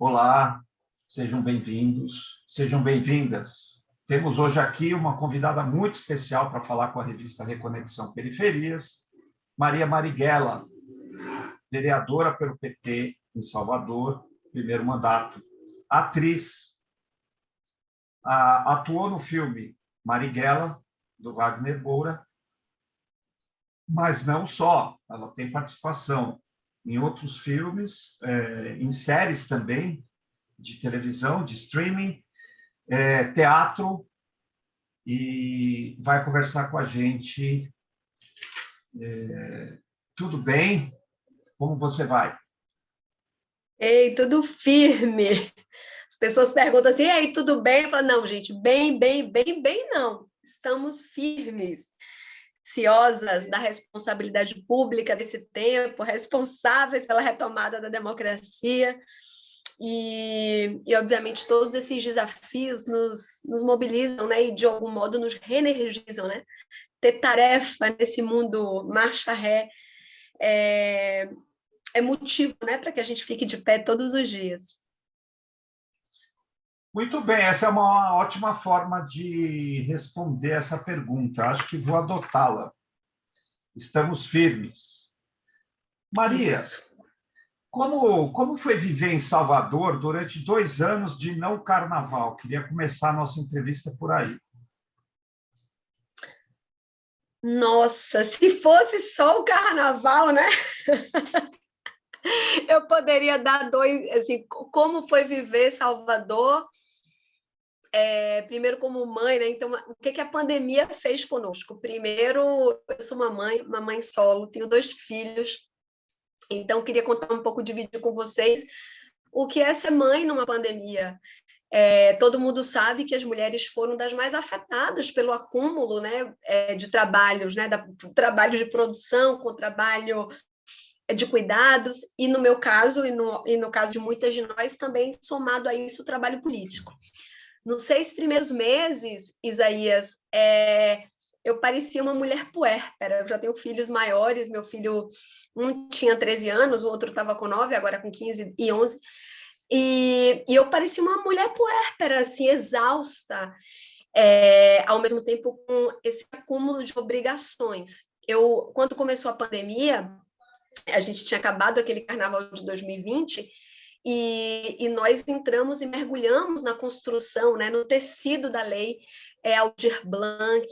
Olá, sejam bem-vindos, sejam bem-vindas. Temos hoje aqui uma convidada muito especial para falar com a revista Reconexão Periferias, Maria Marighella, vereadora pelo PT em Salvador, primeiro mandato, atriz, atuou no filme Marighella, do Wagner Moura, mas não só, ela tem participação em outros filmes, é, em séries também, de televisão, de streaming, é, teatro, e vai conversar com a gente. É, tudo bem? Como você vai? Ei, tudo firme. As pessoas perguntam assim, ei, tudo bem? Eu falo, não, gente, bem, bem, bem, bem não. Estamos firmes ciosas da responsabilidade pública desse tempo, responsáveis pela retomada da democracia, e, e obviamente todos esses desafios nos, nos mobilizam, né, e de algum modo nos reenergizam, né? Ter tarefa nesse mundo marcha ré é, é motivo, né, para que a gente fique de pé todos os dias. Muito bem, essa é uma ótima forma de responder essa pergunta. Acho que vou adotá-la. Estamos firmes. Maria, como, como foi viver em Salvador durante dois anos de não carnaval? Queria começar a nossa entrevista por aí. Nossa, se fosse só o carnaval, né? Eu poderia dar dois, assim, como foi viver Salvador é, primeiro como mãe, né? Então, o que, que a pandemia fez conosco? Primeiro, eu sou uma mãe, uma mãe solo, tenho dois filhos, então queria contar um pouco, dividir com vocês o que é ser mãe numa pandemia. É, todo mundo sabe que as mulheres foram das mais afetadas pelo acúmulo né, é, de trabalhos, né, da, trabalho de produção com trabalho de cuidados, e no meu caso, e no, e no caso de muitas de nós, também somado a isso o trabalho político. Nos seis primeiros meses, Isaías, é, eu parecia uma mulher puérpera. Eu já tenho filhos maiores, meu filho, um tinha 13 anos, o outro estava com 9, agora com 15 e 11. E, e eu parecia uma mulher puérpera, assim, exausta, é, ao mesmo tempo com esse acúmulo de obrigações. Eu, quando começou a pandemia, a gente tinha acabado aquele carnaval de 2020, e, e, nós entramos e mergulhamos na construção, né, no tecido da lei é, Aldir Blanc.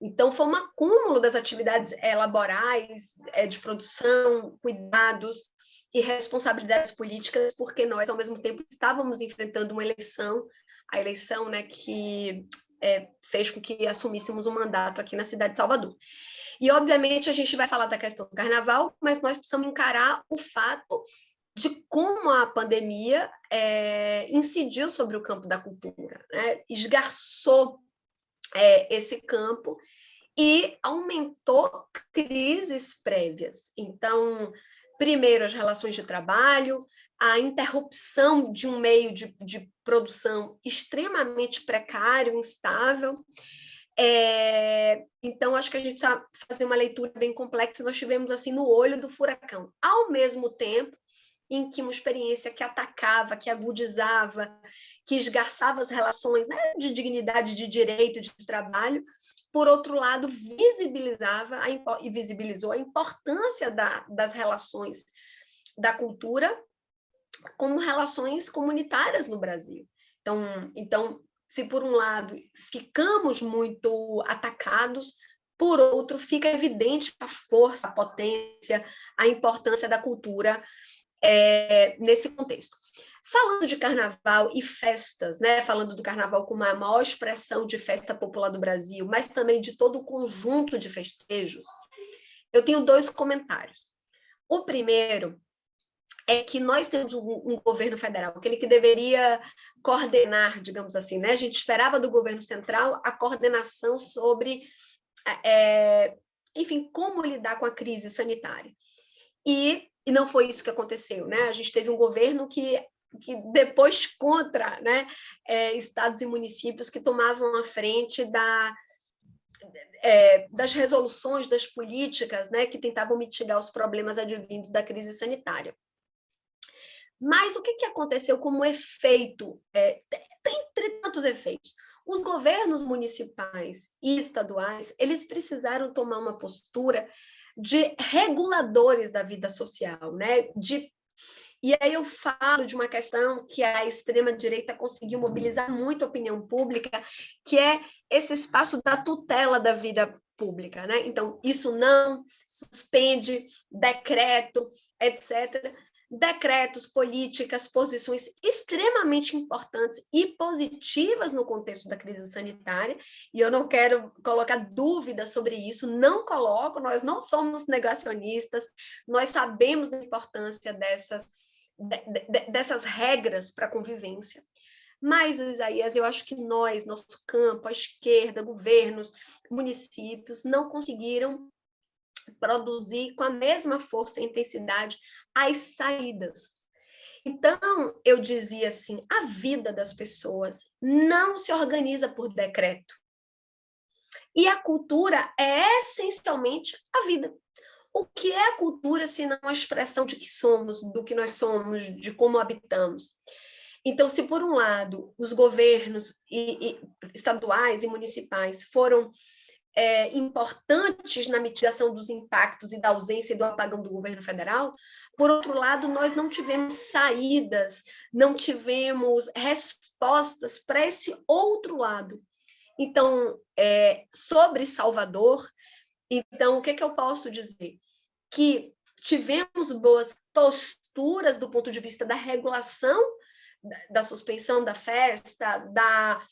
Então, foi um acúmulo das atividades é, laborais, é, de produção, cuidados e responsabilidades políticas, porque nós, ao mesmo tempo, estávamos enfrentando uma eleição, a eleição né, que é, fez com que assumíssemos um mandato aqui na cidade de Salvador. E, obviamente, a gente vai falar da questão do carnaval, mas nós precisamos encarar o fato de como a pandemia é, incidiu sobre o campo da cultura, né? esgarçou é, esse campo e aumentou crises prévias. Então, primeiro, as relações de trabalho, a interrupção de um meio de, de produção extremamente precário, instável. É, então, acho que a gente precisa fazer uma leitura bem complexa. Nós tivemos assim no olho do furacão. Ao mesmo tempo, em que uma experiência que atacava, que agudizava, que esgarçava as relações né, de dignidade, de direito, de trabalho, por outro lado, visibilizava a, e visibilizou a importância da, das relações da cultura como relações comunitárias no Brasil. Então, então, se por um lado ficamos muito atacados, por outro, fica evidente a força, a potência, a importância da cultura é, nesse contexto. Falando de carnaval e festas, né? falando do carnaval como a maior expressão de festa popular do Brasil, mas também de todo o conjunto de festejos, eu tenho dois comentários. O primeiro é que nós temos um, um, governo federal, aquele que deveria coordenar, digamos assim, né? A gente esperava do governo central a coordenação sobre, é, enfim, como lidar com a crise sanitária. E e não foi isso que aconteceu, né? A gente teve um governo que, que depois contra né, é, estados e municípios que tomavam a frente da, é, das resoluções, das políticas né, que tentavam mitigar os problemas advindos da crise sanitária. Mas o que, que aconteceu como efeito? É, tem, tem tantos efeitos. Os governos municipais e estaduais, eles precisaram tomar uma postura de reguladores da vida social, né? De, e aí eu falo de uma questão que a extrema-direita conseguiu mobilizar muito a opinião pública, que é esse espaço da tutela da vida pública, né? Então, isso não suspende decreto, etc decretos, políticas, posições extremamente importantes e positivas no contexto da crise sanitária, e eu não quero colocar dúvida sobre isso, não coloco, nós não somos negacionistas, nós sabemos da importância dessas, de, de, dessas regras para a convivência, mas, Isaías, eu acho que nós, nosso campo, a esquerda, governos, municípios, não conseguiram produzir com a mesma força e intensidade as saídas. Então, eu dizia assim, a vida das pessoas não se organiza por decreto. E a cultura é essencialmente a vida. O que é a cultura se não a expressão de que somos, do que nós somos, de como habitamos? Então, se por um lado os governos e, e, estaduais e municipais foram é, importantes na mitigação dos impactos e da ausência do apagão do governo federal, por outro lado, nós não tivemos saídas, não tivemos respostas para esse outro lado. Então, é, sobre Salvador, então, o que, é que eu posso dizer? Que tivemos boas posturas do ponto de vista da regulação da suspensão da festa, da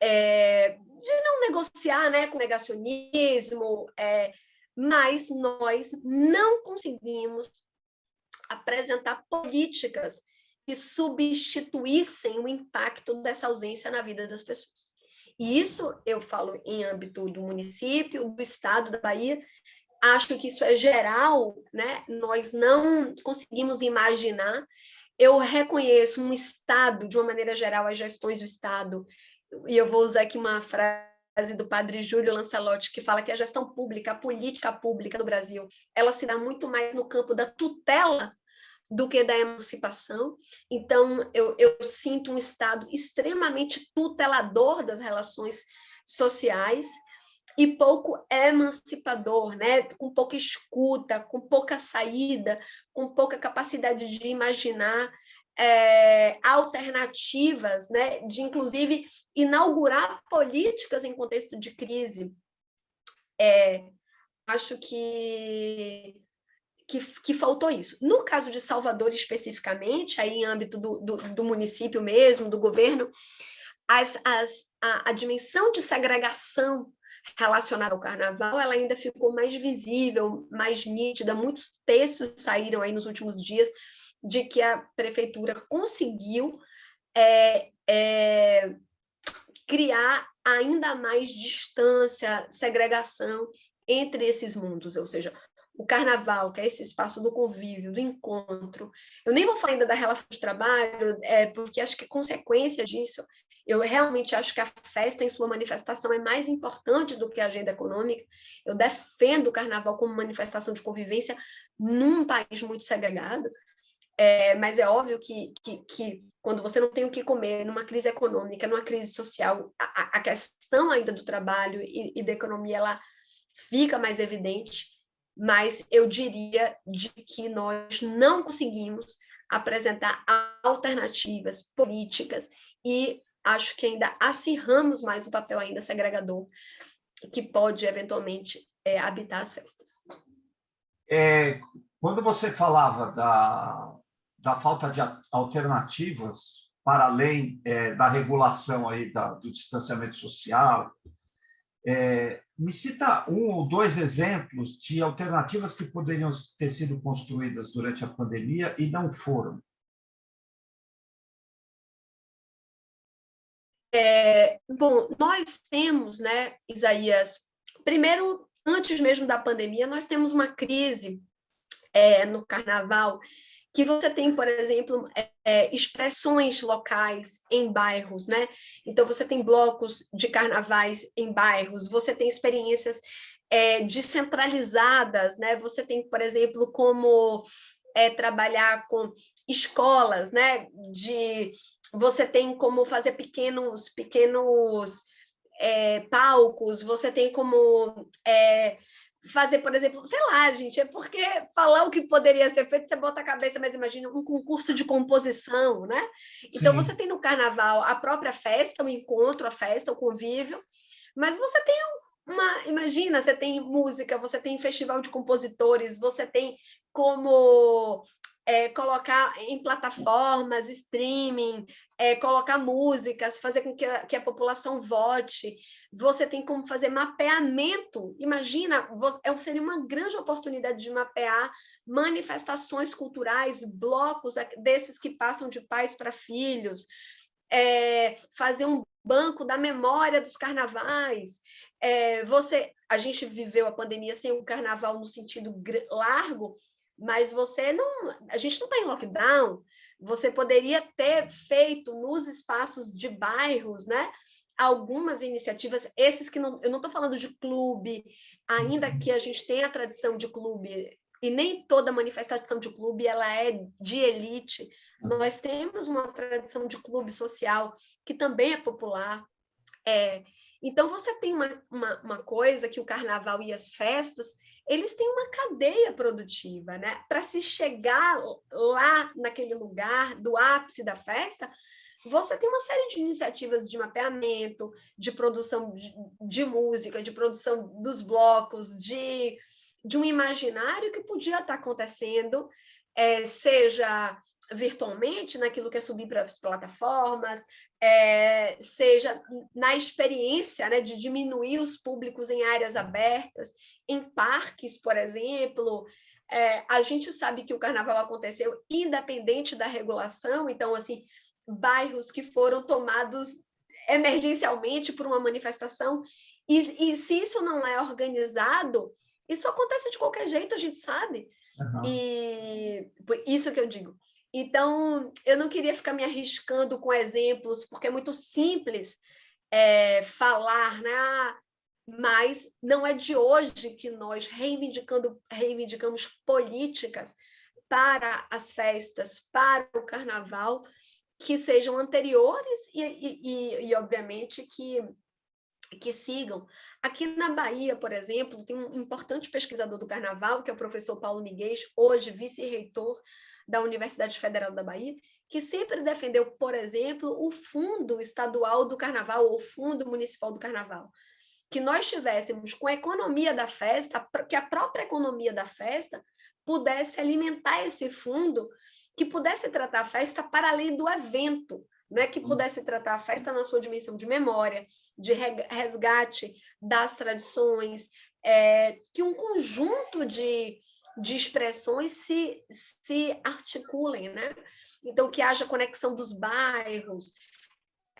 é, de não negociar né, com negacionismo, é, mas nós não conseguimos apresentar políticas que substituíssem o impacto dessa ausência na vida das pessoas. E isso eu falo em âmbito do município, do estado da Bahia, acho que isso é geral, né? nós não conseguimos imaginar eu reconheço um Estado, de uma maneira geral, as gestões do Estado, e eu vou usar aqui uma frase do padre Júlio Lancelotti, que fala que a gestão pública, a política pública no Brasil, ela se dá muito mais no campo da tutela do que da emancipação. Então, eu, eu sinto um Estado extremamente tutelador das relações sociais, e pouco emancipador, né? com pouca escuta, com pouca saída, com pouca capacidade de imaginar é, alternativas, né? de inclusive inaugurar políticas em contexto de crise. É, acho que, que, que, faltou isso. No caso de Salvador especificamente, aí em âmbito do, do, do município mesmo, do governo, as, as, a, a dimensão de segregação relacionada ao carnaval, ela ainda ficou mais visível, mais nítida. Muitos textos saíram aí nos últimos dias de que a prefeitura conseguiu é, é, criar ainda mais distância, segregação entre esses mundos, ou seja, o carnaval, que é esse espaço do convívio, do encontro. Eu nem vou falar ainda da relação de trabalho, é, porque acho que consequência disso eu realmente acho que a festa em sua manifestação é mais importante do que a agenda econômica. Eu defendo o carnaval como manifestação de convivência num país muito segregado, é, mas é óbvio que, que, que, quando você não tem o que comer, numa crise econômica, numa crise social, a, a questão ainda do trabalho e, e da economia, ela fica mais evidente, mas eu diria de que nós não conseguimos apresentar alternativas políticas e acho que ainda acirramos mais o papel ainda segregador que pode, eventualmente, é, habitar as festas. É, quando você falava da, da falta de alternativas para além é, da regulação aí da, do distanciamento social, é, me cita um ou dois exemplos de alternativas que poderiam ter sido construídas durante a pandemia e não foram. É, bom, nós temos, né, Isaías, primeiro, antes mesmo da pandemia, nós temos uma crise é, no carnaval, que você tem, por exemplo, é, é, expressões locais em bairros, né? Então, você tem blocos de carnavais em bairros, você tem experiências é, descentralizadas, né? Você tem, por exemplo, como é, trabalhar com escolas, né? De você tem como fazer pequenos pequenos é, palcos, você tem como é, fazer, por exemplo, sei lá, gente, é porque falar o que poderia ser feito, você bota a cabeça, mas imagina um concurso de composição, né? Então, Sim. você tem no carnaval a própria festa, o encontro, a festa, o convívio, mas você tem uma, imagina, você tem música, você tem festival de compositores, você tem como é, colocar em plataformas, streaming, é, colocar músicas, fazer com que a, que a, população vote. Você tem como fazer mapeamento. Imagina, você, é, seria uma grande oportunidade de mapear manifestações culturais, blocos desses que passam de pais para filhos, é, fazer um banco da memória dos carnavais. É, você, a gente viveu a pandemia sem o carnaval no sentido largo, mas você não, a gente não está em lockdown, você poderia ter feito nos espaços de bairros, né? Algumas iniciativas, esses que não, eu não estou falando de clube, ainda que a gente tenha a tradição de clube, e nem toda manifestação de clube ela é de elite, nós temos uma tradição de clube social que também é popular. É, então, você tem uma, uma, uma coisa que o carnaval e as festas, eles têm uma cadeia produtiva, né? Para se chegar lá naquele lugar do ápice da festa, você tem uma série de iniciativas de mapeamento, de produção de, de música, de produção dos blocos, de, de um imaginário que podia estar acontecendo, é, seja virtualmente, naquilo que é subir para as plataformas, é, seja na experiência né, de diminuir os públicos em áreas abertas, em parques, por exemplo. É, a gente sabe que o carnaval aconteceu independente da regulação, então, assim, bairros que foram tomados emergencialmente por uma manifestação, e, e se isso não é organizado, isso acontece de qualquer jeito, a gente sabe. Uhum. E isso que eu digo. Então, eu não queria ficar me arriscando com exemplos, porque é muito simples é, falar, né? Ah, mas não é de hoje que nós reivindicando, reivindicamos políticas para as festas, para o carnaval, que sejam anteriores e, e, e, obviamente, que, que sigam. Aqui na Bahia, por exemplo, tem um importante pesquisador do carnaval, que é o professor Paulo Miguel, hoje vice-reitor da Universidade Federal da Bahia, que sempre defendeu, por exemplo, o fundo estadual do carnaval, ou fundo municipal do carnaval. Que nós tivéssemos com a economia da festa, que a própria economia da festa pudesse alimentar esse fundo, que pudesse tratar a festa para além do evento, né? que pudesse tratar a festa na sua dimensão de memória, de resgate das tradições, é, que um conjunto de de expressões se, se articulem, né? Então, que haja conexão dos bairros,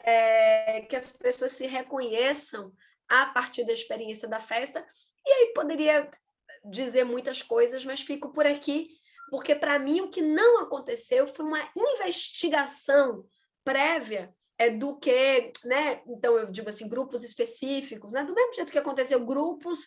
é, que as pessoas se reconheçam a partir da experiência da festa. E aí poderia dizer muitas coisas, mas fico por aqui, porque para mim o que não aconteceu foi uma investigação prévia é do que, né? Então eu digo assim, grupos específicos, né? Do mesmo jeito que aconteceu grupos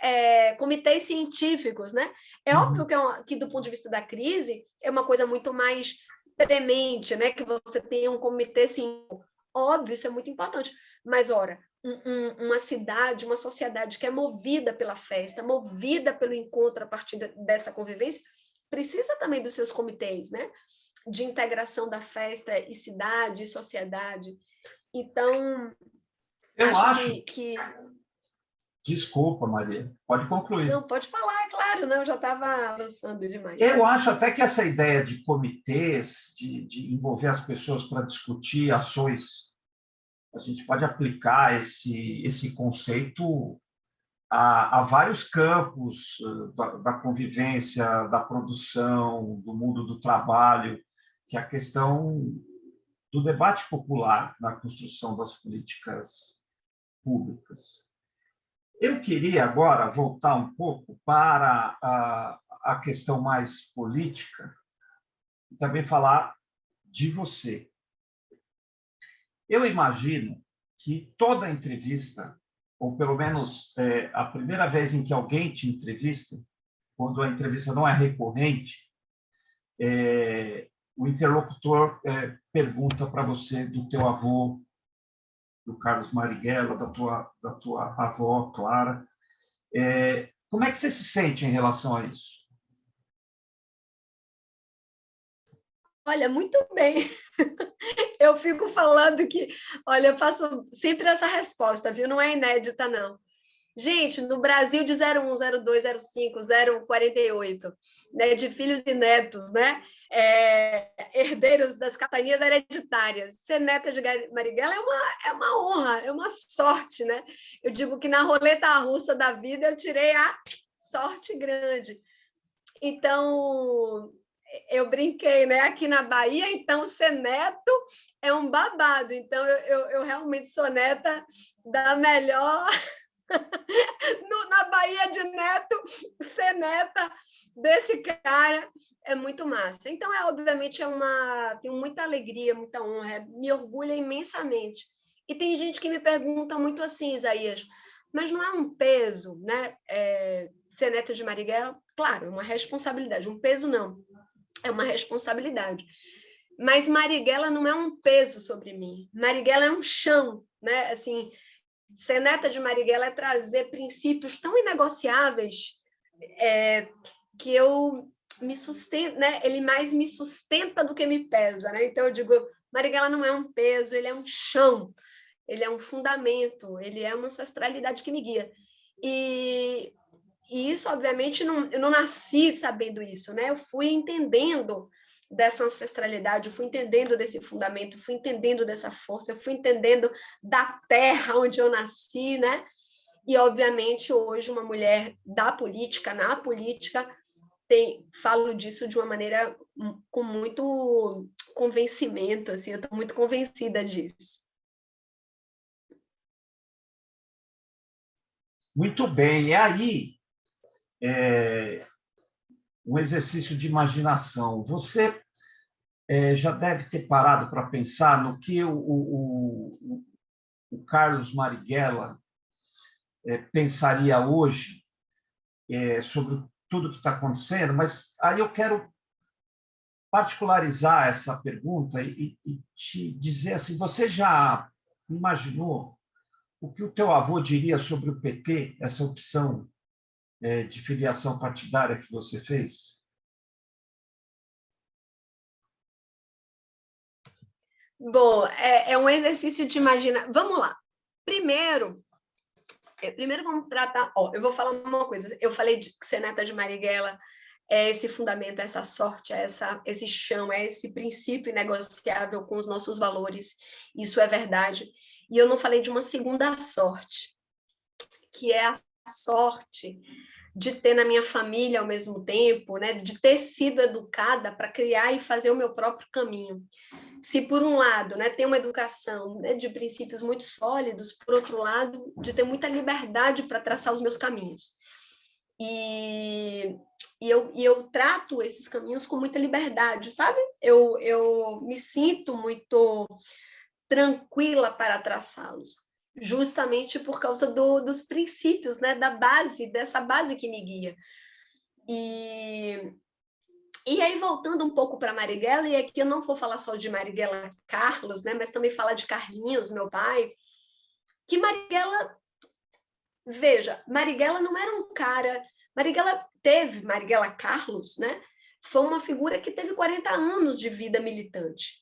é, comitês científicos, né? É uhum. óbvio que, é uma, que, do ponto de vista da crise, é uma coisa muito mais premente, né? Que você tenha um comitê científico. Óbvio, isso é muito importante. Mas, ora, um, um, uma cidade, uma sociedade que é movida pela festa, movida pelo encontro a partir de, dessa convivência, precisa também dos seus comitês, né? De integração da festa e cidade e sociedade. Então, eu acho, acho que, que Desculpa, Maria. Pode concluir. Não, pode falar, é claro, não, já estava avançando demais. Eu acho até que essa ideia de comitês, de, de envolver as pessoas para discutir ações, a gente pode aplicar esse, esse conceito a, a vários campos eh, da, da convivência, da produção, do mundo do trabalho, que é a questão do debate popular na construção das políticas públicas. Eu queria agora voltar um pouco para a, a questão mais política e também falar de você. Eu imagino que toda entrevista, ou pelo menos é, a primeira vez em que alguém te entrevista, quando a entrevista não é recorrente, é, o interlocutor é, pergunta para você do teu avô, do Carlos Marighella, da tua, da tua avó, Clara. É, como é que você se sente em relação a isso? Olha, muito bem. Eu fico falando que, olha, eu faço sempre essa resposta, viu? Não é inédita, não. Gente, no Brasil de 01, 02, 05, 048, né, de filhos e netos, né, é, herdeiros das capitanias hereditárias. Ser neta de Marighella é uma, é uma honra, é uma sorte, né? Eu digo que na roleta russa da vida eu tirei a sorte grande. Então, eu brinquei, né? Aqui na Bahia, então, ser neto é um babado. Então, eu, eu, eu realmente sou neta da melhor no, na Bahia de Neto, ser neta desse cara é muito massa. Então, é obviamente, é uma, tenho muita alegria, muita honra, me orgulha imensamente. E tem gente que me pergunta muito assim, Isaías, mas não é um peso, né? É, ser neta de Marighella? Claro, é uma responsabilidade. Um peso não, é uma responsabilidade. Mas Marighella não é um peso sobre mim. Marighella é um chão, né? Assim, ser neta de Marighella é trazer princípios tão inegociáveis é, que eu me sustento, né? Ele mais me sustenta do que me pesa, né? Então eu digo, Marighella não é um peso, ele é um chão, ele é um fundamento, ele é uma ancestralidade que me guia. E, e isso, obviamente, não, eu não nasci sabendo isso, né? Eu fui entendendo dessa ancestralidade, eu fui entendendo desse fundamento, fui entendendo dessa força, fui entendendo da terra onde eu nasci, né? E, obviamente, hoje uma mulher da política, na política, tem, falo disso de uma maneira com muito convencimento, assim, eu estou muito convencida disso. Muito bem, e aí, é, um exercício de imaginação. Você é, já deve ter parado para pensar no que o, o, o Carlos Marighella é, pensaria hoje é, sobre tudo que está acontecendo, mas aí eu quero particularizar essa pergunta e, e te dizer assim, você já imaginou o que o teu avô diria sobre o PT, essa opção é, de filiação partidária que você fez? Bom, é, é um exercício de imaginar. Vamos lá. Primeiro, é, primeiro vamos tratar. Ó, eu vou falar uma coisa. Eu falei de ser neta de Marighella é esse fundamento, é essa sorte, é essa, esse chão, é esse princípio negociável com os nossos valores. Isso é verdade. E eu não falei de uma segunda sorte, que é a sorte de ter na minha família ao mesmo tempo, né, de ter sido educada para criar e fazer o meu próprio caminho. Se por um lado, né, ter uma educação né, de princípios muito sólidos, por outro lado, de ter muita liberdade para traçar os meus caminhos. E, e, eu, e eu trato esses caminhos com muita liberdade, sabe? Eu, eu me sinto muito tranquila para traçá-los justamente por causa do, dos princípios, né, da base, dessa base que me guia. E, e aí, voltando um pouco para Marighella, e aqui eu não vou falar só de Marighella Carlos, né, mas também falar de Carlinhos, meu pai, que Marighella, veja, Marighella não era um cara, Marighella teve, Marighella Carlos, né, foi uma figura que teve 40 anos de vida militante.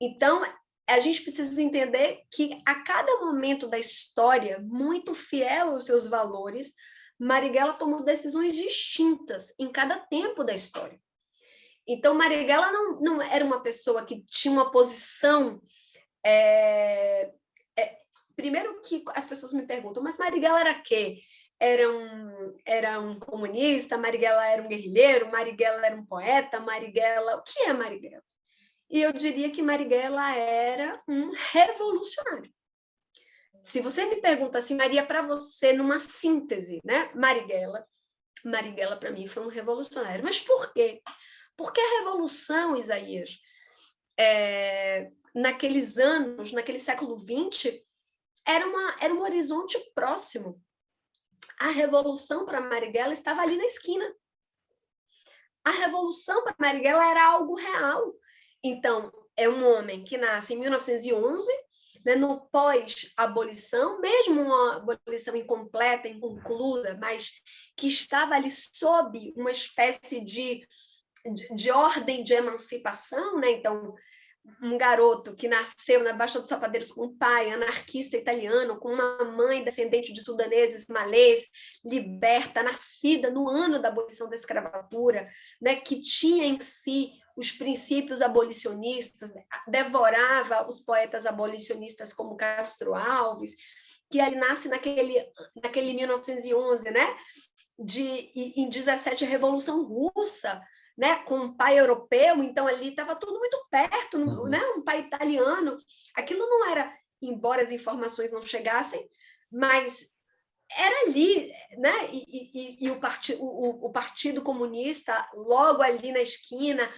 Então, a gente precisa entender que a cada momento da história, muito fiel aos seus valores, Marighella tomou decisões distintas em cada tempo da história. Então, Marighella não, não era uma pessoa que tinha uma posição... É, é, primeiro que as pessoas me perguntam, mas Marighella era quê? Era um, era um comunista, Marighella era um guerrilheiro, Marighella era um poeta, Marighella... O que é Marighella? E eu diria que Marighella era um revolucionário. Se você me pergunta assim, Maria, para você, numa síntese, né? Marighella, Marighella para mim foi um revolucionário. Mas por quê? Porque a revolução, Isaías, é, naqueles anos, naquele século XX, era, uma, era um horizonte próximo. A revolução para Marighella estava ali na esquina. a revolução para Marighella era algo real. Então, é um homem que nasce em 1911, né, no pós-abolição, mesmo uma abolição incompleta, inconclusa, mas que estava ali sob uma espécie de, de, de ordem de emancipação, né? então um garoto que nasceu na Baixa dos Sapadeiros com um pai anarquista italiano, com uma mãe descendente de sudaneses, malês, liberta, nascida no ano da abolição da escravatura, né, que tinha em si os princípios abolicionistas, devorava os poetas abolicionistas como Castro Alves, que ele nasce naquele, naquele 1911, né, de, em 17, a Revolução Russa, né, com um pai europeu, então ali estava tudo muito perto, uhum. né, um pai italiano. Aquilo não era, embora as informações não chegassem, mas era ali, né? E, e, e o, partido, o, o, Partido Comunista, logo ali na esquina,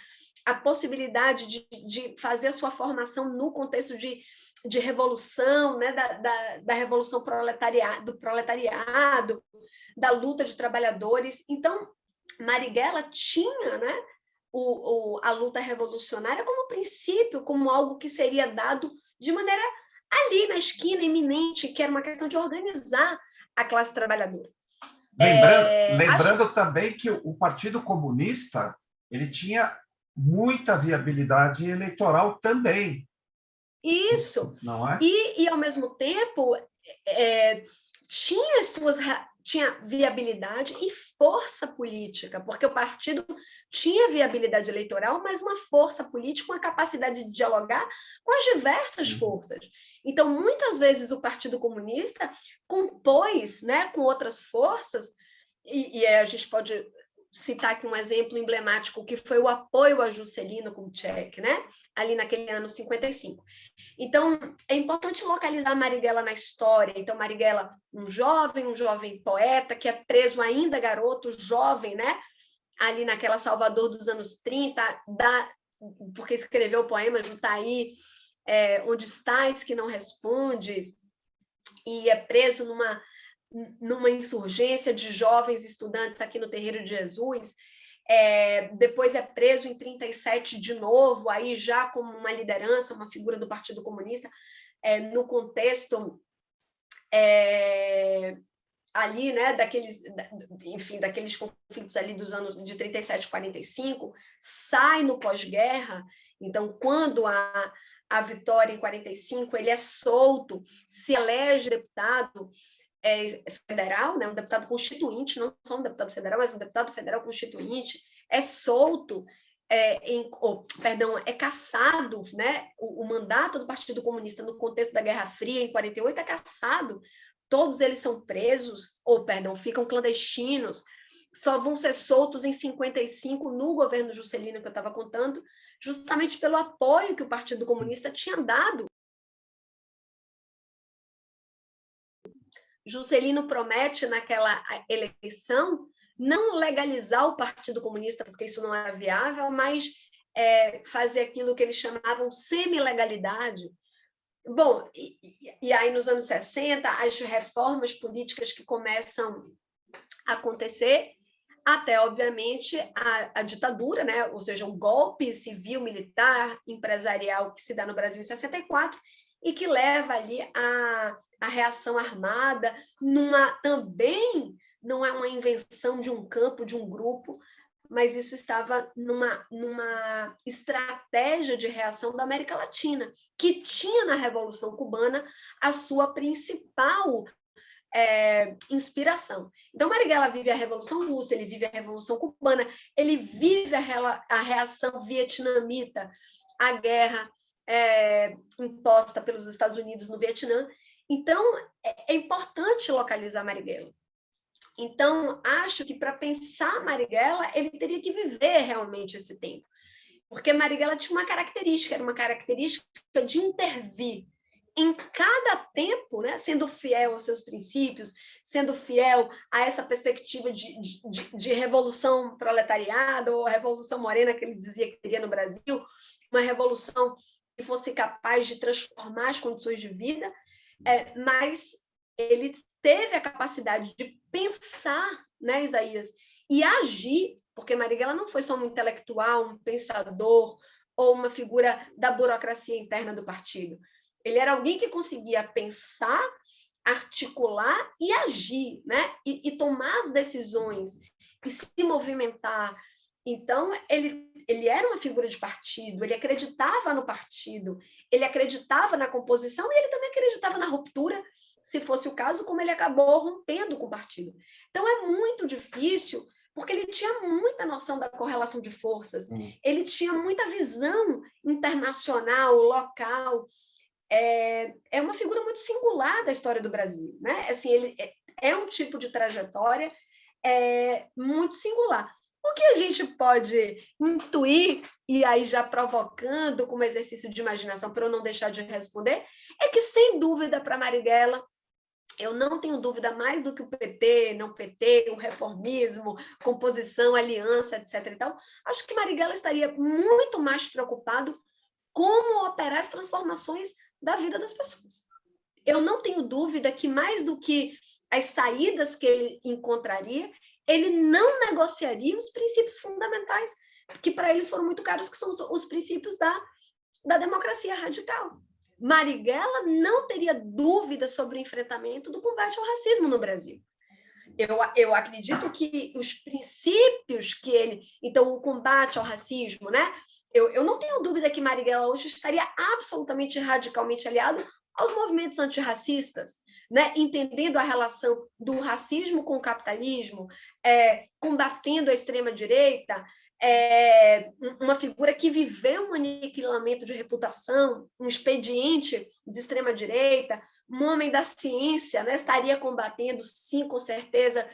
a possibilidade de, de fazer a sua formação no contexto de, de revolução, né? da, da, da revolução proletariado, do proletariado, da luta de trabalhadores. Então, Marighella tinha né, o, o, a luta revolucionária como princípio, como algo que seria dado de maneira ali na esquina, iminente, que era uma questão de organizar a classe trabalhadora. Lembrando, é, lembrando acho... também que o Partido Comunista ele tinha muita viabilidade eleitoral também. Isso. Não é? E, e ao mesmo tempo, é, tinha suas tinha viabilidade e força política, porque o partido tinha viabilidade eleitoral, mas uma força política, uma capacidade de dialogar com as diversas uhum. forças. Então, muitas vezes o Partido Comunista compôs né, com outras forças, e, e a gente pode citar aqui um exemplo emblemático, que foi o apoio a Juscelino Kubitschek, né? ali naquele ano 55. Então, é importante localizar Marighella na história. Então, Marighella, um jovem, um jovem poeta, que é preso ainda garoto, jovem, né? ali naquela Salvador dos anos 30, da, porque escreveu o poema Jutaí, é, Onde estás que não respondes, e é preso numa numa insurgência de jovens estudantes aqui no Terreiro de Jesus, é, depois é preso em 37 de novo, aí já como uma liderança, uma figura do Partido Comunista, é, no contexto é, ali, né, daqueles, enfim, daqueles conflitos ali dos anos de 37 45, sai no pós-guerra, então quando a, a vitória em 45, ele é solto, se elege deputado, é, federal, né, um deputado constituinte, não só um deputado federal, mas um deputado federal constituinte, é solto, é, em, oh, perdão, é caçado, né, o, o, mandato do Partido Comunista no contexto da Guerra Fria, em 48, é caçado, todos eles são presos, ou, perdão, ficam clandestinos, só vão ser soltos em 55 no governo Juscelino, que eu estava contando, justamente pelo apoio que o Partido Comunista tinha dado Juscelino promete naquela eleição não legalizar o Partido Comunista, porque isso não era viável, mas é, fazer aquilo que eles chamavam semi-legalidade. Bom, e, e, aí nos anos 60, as reformas políticas que começam a acontecer, até, obviamente, a, a ditadura, né? ou seja, um golpe civil, militar, empresarial que se dá no Brasil em 64, e que leva ali a, a reação armada, numa também não é uma invenção de um campo, de um grupo, mas isso estava numa, numa estratégia de reação da América Latina, que tinha na Revolução Cubana a sua principal é, inspiração. Então, Marighella vive a Revolução Russa, ele vive a Revolução Cubana, ele vive a, a reação vietnamita à guerra é, imposta pelos Estados Unidos no Vietnã. Então, é, é importante localizar Marighella. Então, acho que para pensar Marighella, ele teria que viver realmente esse tempo. Porque Marighella tinha uma característica, era uma característica de intervir em cada tempo, né, sendo fiel aos seus princípios, sendo fiel a essa perspectiva de, de, de revolução proletariada, ou revolução morena que ele dizia que teria no Brasil, uma revolução fosse capaz de transformar as condições de vida, é, mas ele teve a capacidade de pensar, né, Isaías, e agir porque Marighella não foi só um intelectual, um pensador ou uma figura da burocracia interna do partido. Ele era alguém que conseguia pensar, articular e agir, né? E, e tomar as decisões e se movimentar. Então, ele, ele era uma figura de partido, ele acreditava no partido, ele acreditava na composição e ele também acreditava na ruptura, se fosse o caso, como ele acabou rompendo com o partido. Então, é muito difícil porque ele tinha muita noção da correlação de forças, hum. ele tinha muita visão internacional, local. É, é uma figura muito singular da história do Brasil, né? Assim, ele é, é um tipo de trajetória é, muito singular. O que a gente pode intuir, e aí já provocando como exercício de imaginação, para eu não deixar de responder, é que, sem dúvida, para Marighella, eu não tenho dúvida mais do que o PT, não PT, o reformismo, composição, aliança, etc. E tal, acho que Marighella estaria muito mais preocupado como operar as transformações da vida das pessoas. Eu não tenho dúvida que mais do que as saídas que ele encontraria, ele não negociaria os princípios fundamentais, que para eles foram muito caros, que são os, os princípios da, da democracia radical. Marighella não teria dúvida sobre o enfrentamento do combate ao racismo no Brasil. Eu, eu acredito que os princípios que ele... Então, o combate ao racismo, né? Eu, eu não tenho dúvida que Marighella hoje estaria absolutamente radicalmente aliado aos movimentos antirracistas, né? entendendo a relação do racismo com o capitalismo, é, combatendo a extrema-direita, é, uma figura que viveu um aniquilamento de reputação, um expediente de extrema-direita, um homem da ciência, né, estaria combatendo, sim, com certeza,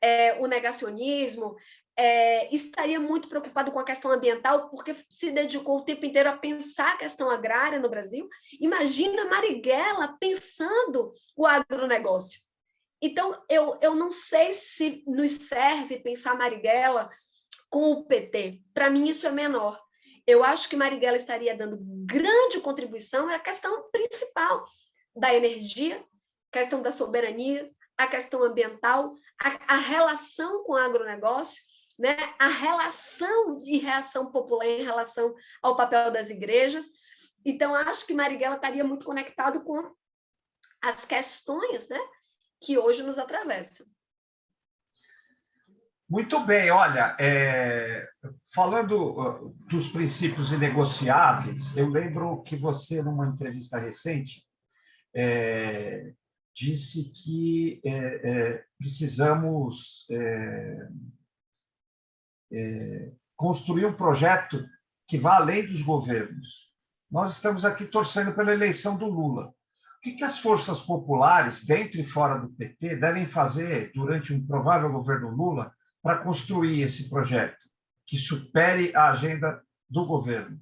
é, o negacionismo, é, estaria muito preocupado com a questão ambiental, porque se dedicou o tempo inteiro a pensar a questão agrária no Brasil. Imagina Marighella pensando o agronegócio. Então, eu, eu não sei se nos serve pensar Marighella com o PT. Para mim, isso é menor. Eu acho que Marighella estaria dando grande contribuição à questão principal da energia, questão da soberania, a questão ambiental, a, a relação com o agronegócio, né? a relação e reação popular em relação ao papel das igrejas. Então, acho que Marighella estaria muito conectado com as questões né? que hoje nos atravessam. Muito bem, olha, é, falando dos princípios inegociáveis, eu lembro que você, numa entrevista recente, é, disse que é, é precisamos é, construir um projeto que vá além dos governos. Nós estamos aqui torcendo pela eleição do Lula. O que, que as forças populares, dentro e fora do PT, devem fazer durante um provável governo Lula para construir esse projeto que supere a agenda do governo?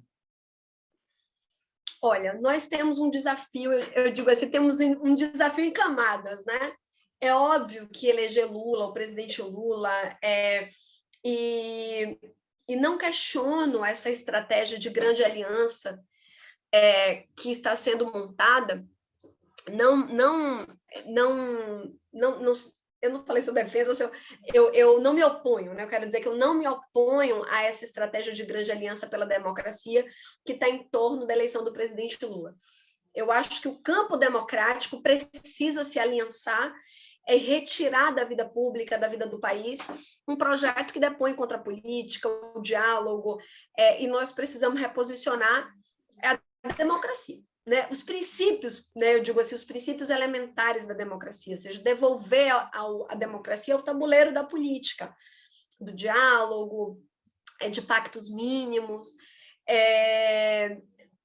Olha, nós temos um desafio, eu digo assim, temos um desafio em camadas, né? É óbvio que eleger Lula, o presidente Lula, é, e, e não questiono essa estratégia de grande aliança é, que está sendo montada, não, não, não, não, não, eu não falei sobre defesa, eu, eu não me oponho, né? eu quero dizer que eu não me oponho a essa estratégia de grande aliança pela democracia que está em torno da eleição do presidente Lula. Eu acho que o campo democrático precisa se aliançar e retirar da vida pública, da vida do país, um projeto que depõe contra a política, o diálogo, é, e nós precisamos reposicionar a democracia né, os princípios, né, eu digo assim, os princípios elementares da democracia, ou seja, devolver a, a, a democracia ao tabuleiro da política, do diálogo, é, de pactos mínimos, é,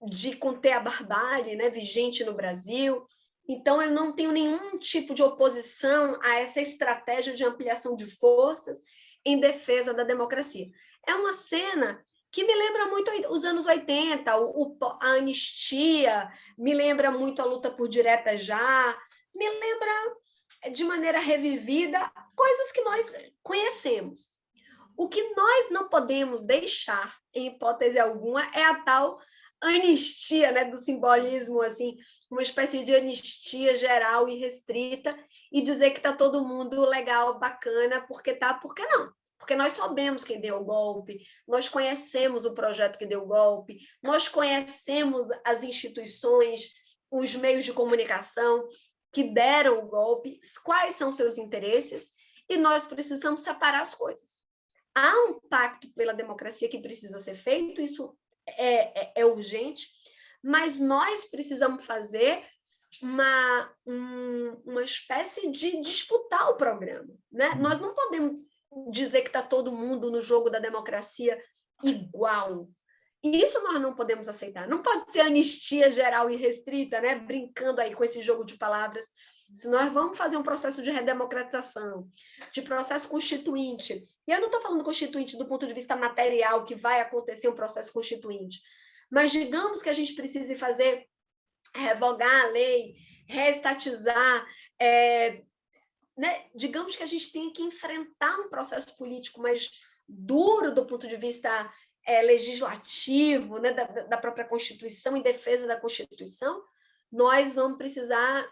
de conter a barbárie né, vigente no Brasil. Então, eu não tenho nenhum tipo de oposição a essa estratégia de ampliação de forças em defesa da democracia. É uma cena que me lembra muito os anos 80, o, a anistia, me lembra muito a luta por direta já, me lembra de maneira revivida coisas que nós conhecemos. O que nós não podemos deixar, em hipótese alguma, é a tal anistia, né, do simbolismo, assim, uma espécie de anistia geral e restrita, e dizer que está todo mundo legal, bacana, porque tá, porque não porque nós sabemos quem deu o golpe, nós conhecemos o projeto que deu o golpe, nós conhecemos as instituições, os meios de comunicação que deram o golpe, quais são seus interesses, e nós precisamos separar as coisas. Há um pacto pela democracia que precisa ser feito, isso é, é, é urgente, mas nós precisamos fazer uma, um, uma espécie de disputar o programa. Né? Uhum. Nós não podemos dizer que está todo mundo no jogo da democracia igual. E isso nós não podemos aceitar. Não pode ser anistia geral e restrita, né? brincando aí com esse jogo de palavras. Se nós vamos fazer um processo de redemocratização, de processo constituinte, e eu não estou falando constituinte do ponto de vista material, que vai acontecer um processo constituinte, mas digamos que a gente precise fazer, revogar a lei, reestatizar, é, né? digamos que a gente tem que enfrentar um processo político mais duro do ponto de vista é, legislativo, né? da, da própria Constituição, em defesa da Constituição, nós vamos precisar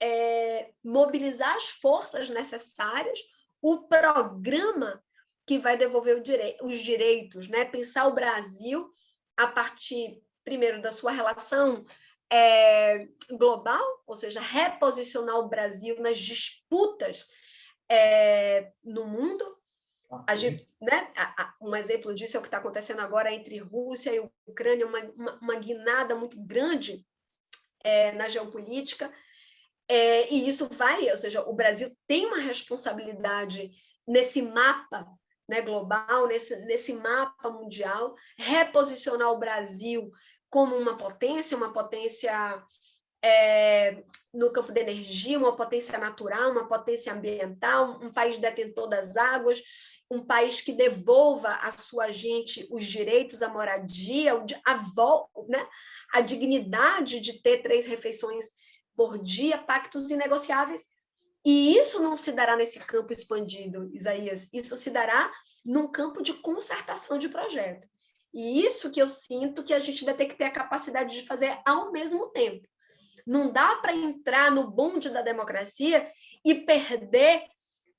é, mobilizar as forças necessárias, o programa que vai devolver direi os direitos, né? pensar o Brasil a partir, primeiro, da sua relação é, global, ou seja, reposicionar o Brasil nas disputas é, no mundo. A gente, né, um exemplo disso é o que está acontecendo agora entre Rússia e Ucrânia, uma, uma, uma guinada muito grande é, na geopolítica, é, e isso vai, ou seja, o Brasil tem uma responsabilidade nesse mapa né, global, nesse, nesse mapa mundial, reposicionar o Brasil como uma potência, uma potência é, no campo da energia, uma potência natural, uma potência ambiental, um país detentor das águas, um país que devolva à sua gente os direitos à moradia, a, né, a dignidade de ter três refeições por dia, pactos inegociáveis, e isso não se dará nesse campo expandido, Isaías, isso se dará num campo de concertação de projeto. E isso que eu sinto que a gente vai ter que ter a capacidade de fazer ao mesmo tempo. Não dá para entrar no bonde da democracia e perder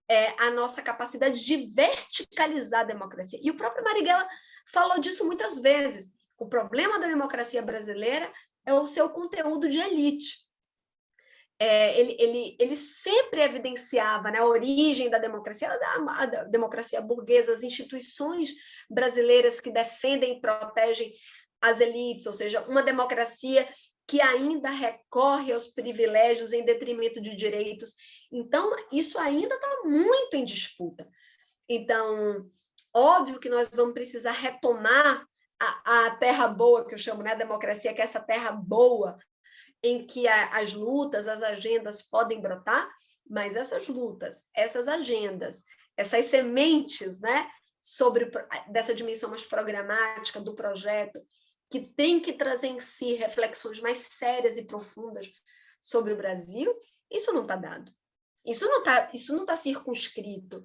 é, a nossa capacidade de verticalizar a democracia. E o próprio Marighella falou disso muitas vezes. O problema da democracia brasileira é o seu conteúdo de elite é, ele, ele, ele sempre evidenciava né, a origem da democracia, da, da democracia burguesa, as instituições brasileiras que defendem e protegem as elites, ou seja, uma democracia que ainda recorre aos privilégios em detrimento de direitos. Então, isso ainda está muito em disputa. Então, óbvio que nós vamos precisar retomar a, a terra boa, que eu chamo, né, a democracia, que é essa terra boa, em que a, as lutas, as agendas podem brotar, mas essas lutas, essas agendas, essas sementes né, sobre dessa dimensão mais programática do projeto, que tem que trazer em si reflexões mais sérias e profundas sobre o Brasil, isso não está dado. Isso não está isso não tá circunscrito.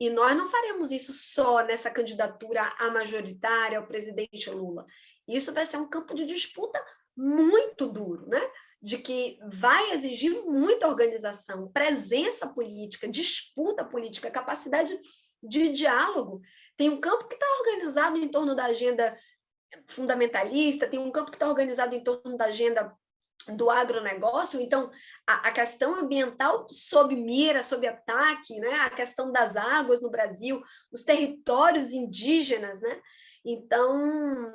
E nós não faremos isso só nessa candidatura à majoritária ao presidente Lula. Isso vai ser um campo de disputa muito duro, né? de que vai exigir muita organização, presença política, disputa política, capacidade de diálogo. Tem um campo que está organizado em torno da agenda fundamentalista, tem um campo que está organizado em torno da agenda do agronegócio, então a, a, questão ambiental sob mira, sob ataque, né? a questão das águas no Brasil, os territórios indígenas, né? então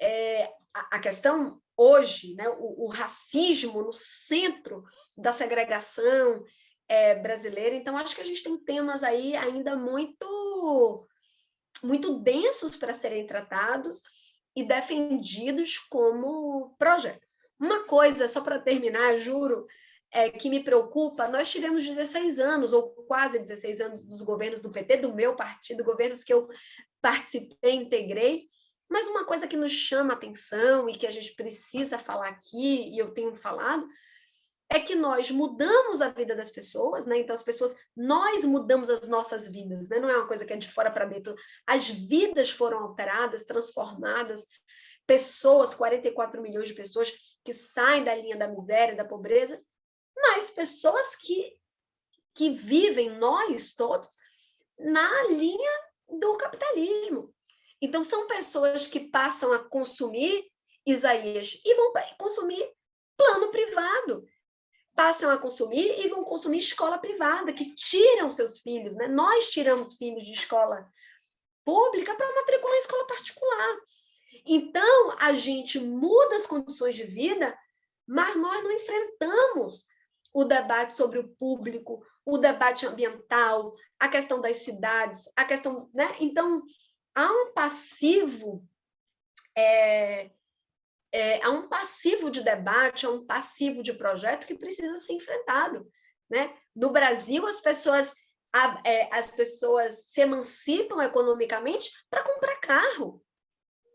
é, a, a questão hoje, né, o, o, racismo no centro da segregação é, brasileira. Então, acho que a gente tem temas aí ainda muito, muito densos para serem tratados e defendidos como projeto. Uma coisa, só para terminar, juro, é, que me preocupa, nós tivemos 16 anos, ou quase 16 anos, dos governos do PT, do meu partido, governos que eu participei, integrei, mas uma coisa que nos chama atenção e que a gente precisa falar aqui, e eu tenho falado, é que nós mudamos a vida das pessoas, né? Então, as pessoas, nós mudamos as nossas vidas, né? Não é uma coisa que é de fora para dentro. As vidas foram alteradas, transformadas, pessoas, 44 milhões de pessoas que saem da linha da miséria, da pobreza, mas pessoas que, que vivem, nós todos, na linha do capitalismo. Então, são pessoas que passam a consumir Isaías e vão consumir plano privado. Passam a consumir e vão consumir escola privada, que tiram seus filhos. Né? Nós tiramos filhos de escola pública para matricular em escola particular. Então, a gente muda as condições de vida, mas nós não enfrentamos o debate sobre o público, o debate ambiental, a questão das cidades, a questão... Né? Então, há um passivo é, é, há um passivo de debate, há um passivo de projeto que precisa ser enfrentado. Né? No Brasil, as pessoas, a, é, as pessoas se emancipam economicamente para comprar carro.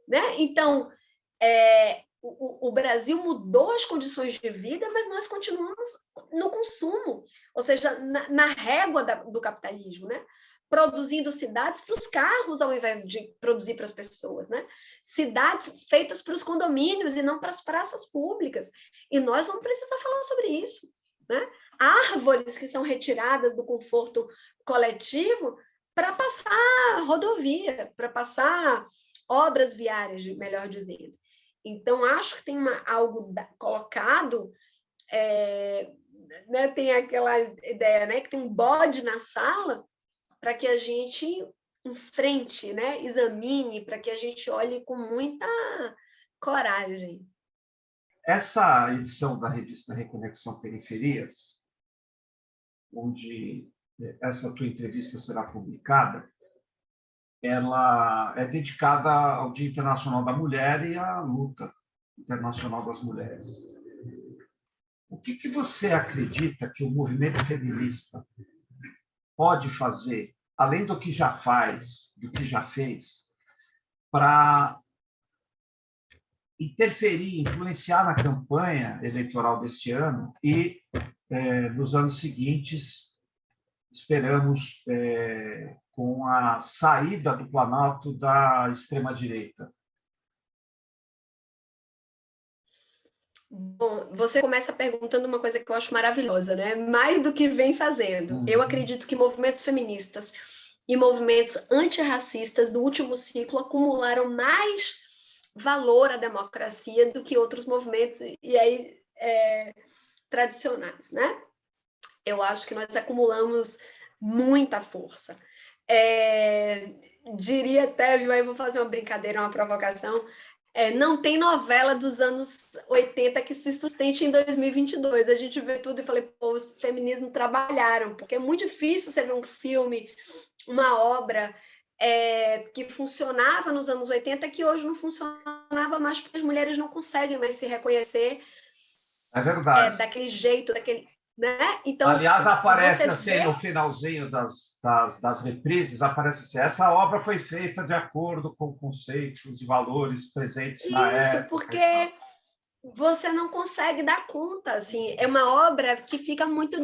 Né? Então, é, o, o, Brasil mudou as condições de vida, mas nós continuamos no consumo, ou seja, na, na régua da, do capitalismo. Né? Produzindo cidades para os carros ao invés de produzir para as pessoas, né? Cidades feitas para os condomínios e não para as praças públicas. E nós vamos precisar falar sobre isso, né? Árvores que são retiradas do conforto coletivo para passar rodovia, para passar obras viárias, melhor dizendo. Então, acho que tem uma, algo da, colocado, é, né, tem aquela ideia né, que tem um bode na sala, para que a gente enfrente, né? examine, para que a gente olhe com muita coragem. Essa edição da revista Reconexão Periferias, onde essa tua entrevista será publicada, ela é dedicada ao Dia Internacional da Mulher e à luta internacional das mulheres. O que, que você acredita que o movimento feminista pode fazer, além do que já faz, do que já fez, para interferir, influenciar na campanha eleitoral deste ano e, é, nos anos seguintes, esperamos, é, com a saída do Planalto da extrema-direita. Bom, você começa perguntando uma coisa que eu acho maravilhosa, né? Mais do que vem fazendo. Uhum. Eu acredito que movimentos feministas e movimentos antirracistas do último ciclo acumularam mais valor à democracia do que outros movimentos e aí é, tradicionais, né? Eu acho que nós acumulamos muita força. É, diria até, aí vou fazer uma brincadeira, uma provocação, é, não tem novela dos anos 80 que se sustente em 2022. A gente vê tudo e falei, pô, os feminismos trabalharam, porque é muito difícil você ver um filme, uma obra é, que funcionava nos anos 80 que hoje não funcionava mais porque as mulheres não conseguem mais se reconhecer é verdade. É, daquele jeito, daquele, né? Então, Aliás, aparece assim vê... no finalzinho das, das, das reprises, aparece assim, essa obra foi feita de acordo com conceitos e valores presentes Isso, na época. Isso, porque você não consegue dar conta, assim, é uma obra que fica muito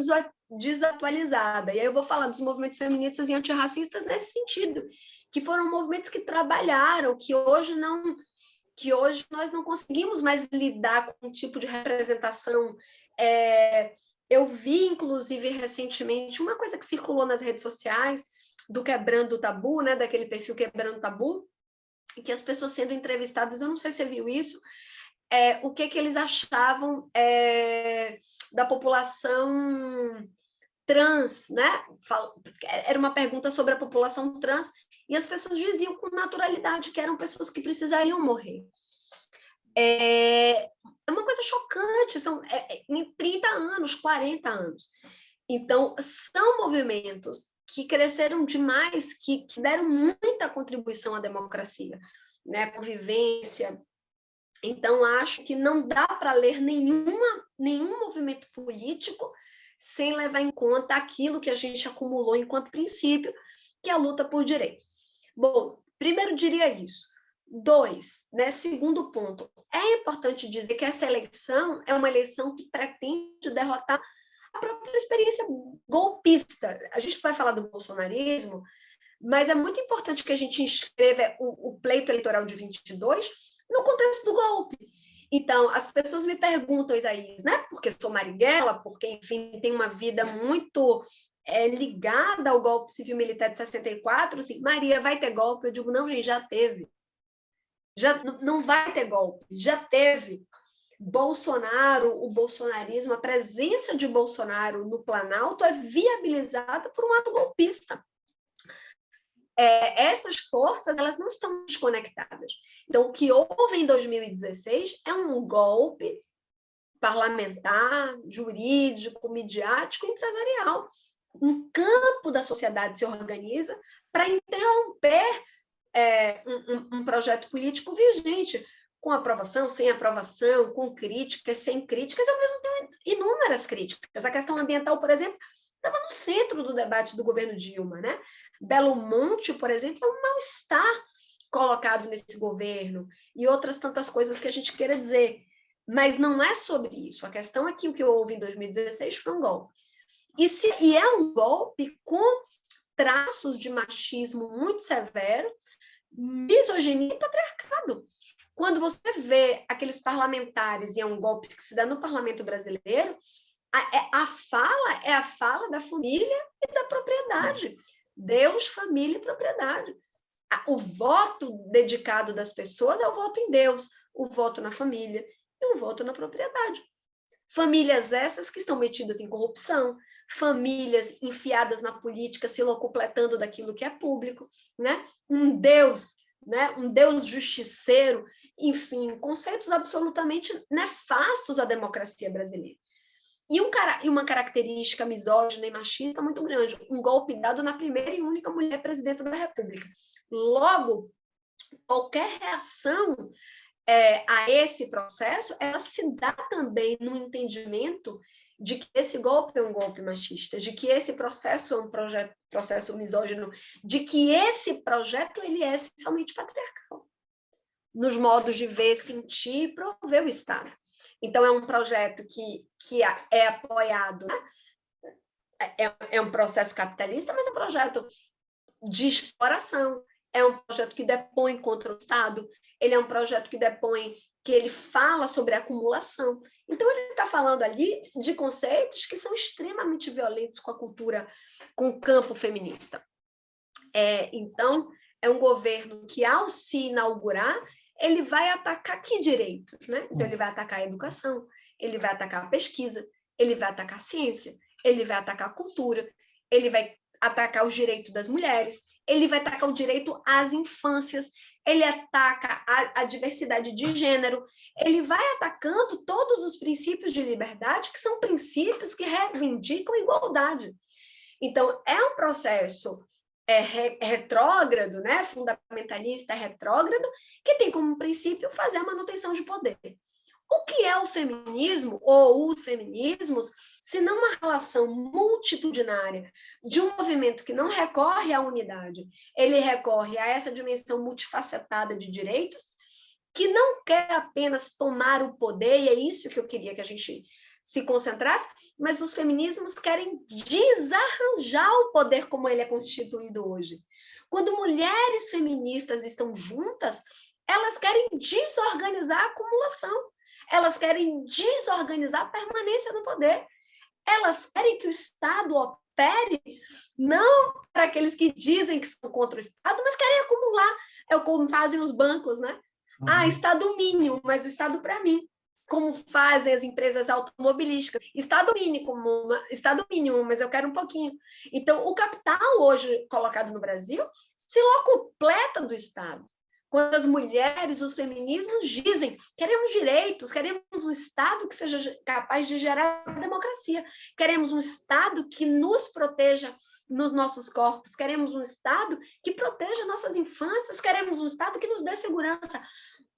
desatualizada. E aí eu vou falar dos movimentos feministas e antirracistas nesse sentido, que foram movimentos que trabalharam, que hoje não que hoje nós não conseguimos mais lidar com um tipo de representação é, eu vi, inclusive, recentemente, uma coisa que circulou nas redes sociais, do Quebrando o Tabu, né, daquele perfil Quebrando o Tabu, que as pessoas sendo entrevistadas, eu não sei se você viu isso, é, o que, que eles achavam é, da população trans, né? Era uma pergunta sobre a população trans, e as pessoas diziam com naturalidade que eram pessoas que precisariam morrer. É, é uma coisa chocante, são é, é em 30 anos, 40 anos. Então, são movimentos que cresceram demais, que, que deram muita contribuição à democracia, né? a convivência. Então, acho que não dá para ler nenhuma, nenhum movimento político sem levar em conta aquilo que a gente acumulou enquanto princípio, que é a luta por direitos. Bom, primeiro diria isso. Dois, né, segundo ponto, é importante dizer que essa eleição é uma eleição que pretende derrotar a própria experiência golpista. A gente vai falar do bolsonarismo, mas é muito importante que a gente inscreva o, o pleito eleitoral de 22 no contexto do golpe. Então, as pessoas me perguntam, Isaías, né? Porque sou Marighella, porque, enfim, tem uma vida muito é, ligada ao golpe civil-militar de 64, assim, Maria, vai ter golpe? Eu digo, não, gente, já teve. Já, não vai ter golpe, já teve. Bolsonaro, o bolsonarismo, a presença de Bolsonaro no Planalto é viabilizada por um ato golpista. É, essas forças elas não estão desconectadas. Então, o que houve em 2016 é um golpe parlamentar, jurídico, midiático, empresarial um campo da sociedade se organiza para interromper é, um, um, projeto político vigente, com aprovação, sem aprovação, com críticas, sem críticas, ao mesmo tempo inúmeras críticas. A questão ambiental, por exemplo, estava no centro do debate do governo Dilma. Né? Belo Monte, por exemplo, é um mal-estar colocado nesse governo, e outras tantas coisas que a gente queira dizer. Mas não é sobre isso. A questão é que o que houve em 2016 foi um golpe. E, se, e é um golpe com traços de machismo muito severo, misoginia e patriarcado. Quando você vê aqueles parlamentares, e é um golpe que se dá no parlamento brasileiro, a, é, a fala é a fala da família e da propriedade. Deus, família e propriedade. O voto dedicado das pessoas é o voto em Deus, o voto na família e o voto na propriedade. Famílias essas que estão metidas em corrupção, famílias enfiadas na política, se locupletando daquilo que é público, né? um Deus, né? um Deus justiceiro, enfim, conceitos absolutamente nefastos à democracia brasileira. E, um, e uma característica misógina e machista muito grande, um golpe dado na primeira e única mulher presidenta da República. Logo, qualquer reação é, a esse processo, ela se dá também no entendimento de que esse golpe é um golpe machista, de que esse processo é um processo misógino, de que esse projeto ele é essencialmente patriarcal, nos modos de ver, sentir e prover o Estado. Então, é um projeto que, que é apoiado, né? é, é um processo capitalista, mas é um projeto de exploração, é um projeto que depõe contra o Estado, ele é um projeto que depõe, que ele fala sobre acumulação. Então, ele está falando ali de conceitos que são extremamente violentos com a cultura, com o campo feminista. É, então, é um governo que, ao se inaugurar, ele vai atacar que direitos? Né? Então, ele vai atacar a educação, ele vai atacar a pesquisa, ele vai atacar a ciência, ele vai atacar a cultura, ele vai atacar os direitos das mulheres, ele vai atacar o direito às infâncias, ele ataca a, a, diversidade de gênero, ele vai atacando todos os princípios de liberdade, que são princípios que reivindicam igualdade. Então, é um processo é, re, retrógrado, né, fundamentalista retrógrado, que tem como princípio fazer a manutenção de poder. O que é o feminismo, ou os feminismos, se não uma relação multitudinária de um movimento que não recorre à unidade, ele recorre a essa dimensão multifacetada de direitos, que não quer apenas tomar o poder, e é isso que eu queria que a gente se concentrasse, mas os feminismos querem desarranjar o poder como ele é constituído hoje. Quando mulheres feministas estão juntas, elas querem desorganizar a acumulação elas querem desorganizar a permanência no poder. Elas querem que o Estado opere não para aqueles que dizem que são contra o Estado, mas querem acumular. É o como fazem os bancos, né? Uhum. Ah, Estado mínimo, mas o Estado para mim. Como fazem as empresas automobilísticas. Estado mínimo, uma, Estado mínimo, mas eu quero um pouquinho. Então, o capital hoje colocado no Brasil se locupleta do Estado. Quando as mulheres, os feminismos dizem queremos direitos, queremos um Estado que seja capaz de gerar democracia, queremos um Estado que nos proteja nos nossos corpos, queremos um Estado que proteja nossas infâncias, queremos um Estado que nos dê segurança,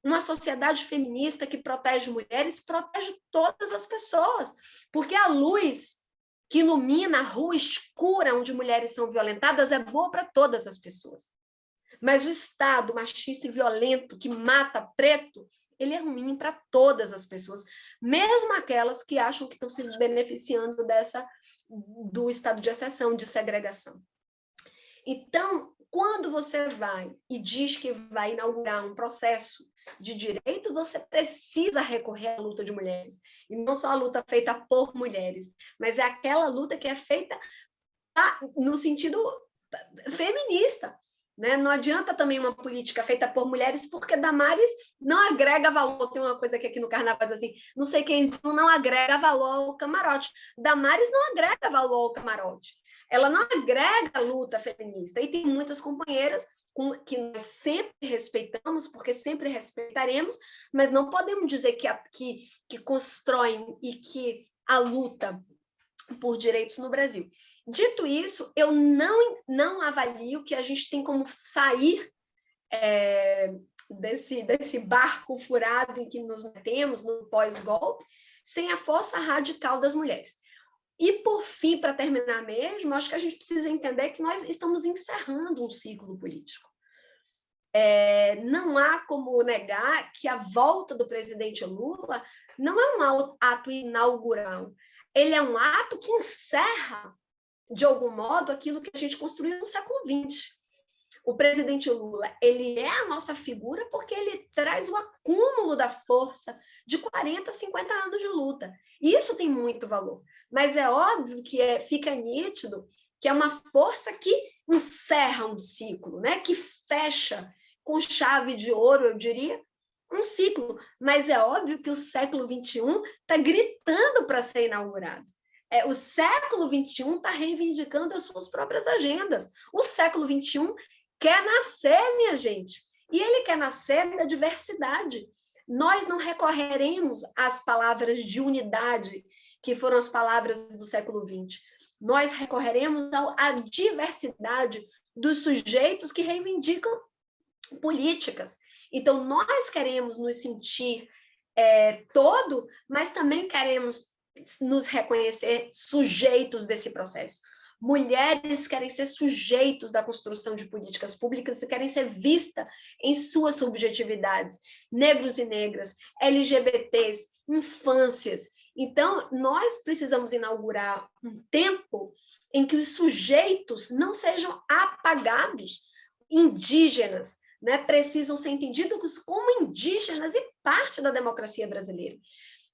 uma sociedade feminista que protege mulheres, protege todas as pessoas, porque a luz que ilumina a rua escura onde mulheres são violentadas é boa para todas as pessoas. Mas o Estado machista e violento que mata preto, ele é ruim para todas as pessoas, mesmo aquelas que acham que estão se beneficiando dessa do estado de exceção, de segregação. Então, quando você vai e diz que vai inaugurar um processo de direito, você precisa recorrer à luta de mulheres. E não só a luta feita por mulheres, mas é aquela luta que é feita no sentido feminista. Né? Não adianta também uma política feita por mulheres, porque Damares não agrega valor. Tem uma coisa que aqui no Carnaval diz assim, não sei quem não agrega valor ao camarote. Damares não agrega valor ao camarote. Ela não agrega luta feminista. E tem muitas companheiras que nós sempre respeitamos, porque sempre respeitaremos, mas não podemos dizer que, a, que, que constroem e que a luta por direitos no Brasil. Dito isso, eu não, não avalio que a gente tem como sair é, desse, desse barco furado em que nos metemos no pós-golpe, sem a força radical das mulheres. E, por fim, para terminar mesmo, acho que a gente precisa entender que nós estamos encerrando um ciclo político. É, não há como negar que a volta do presidente Lula não é um ato inaugural, ele é um ato que encerra de algum modo, aquilo que a gente construiu no século XX. O presidente Lula, ele é a nossa figura porque ele traz o acúmulo da força de 40, 50 anos de luta. Isso tem muito valor. Mas é óbvio que é, fica nítido que é uma força que encerra um ciclo, né? que fecha com chave de ouro, eu diria, um ciclo. Mas é óbvio que o século XXI está gritando para ser inaugurado. É, o século XXI está reivindicando as suas próprias agendas. O século XXI quer nascer, minha gente, e ele quer nascer da diversidade. Nós não recorreremos às palavras de unidade, que foram as palavras do século XX. Nós recorreremos à diversidade dos sujeitos que reivindicam políticas. Então, nós queremos nos sentir é, todo, mas também queremos nos reconhecer sujeitos desse processo. Mulheres querem ser sujeitos da construção de políticas públicas e querem ser vistas em suas subjetividades. Negros e negras, LGBTs, infâncias. Então, nós precisamos inaugurar um tempo em que os sujeitos não sejam apagados, indígenas, né, precisam ser entendidos como indígenas e parte da democracia brasileira.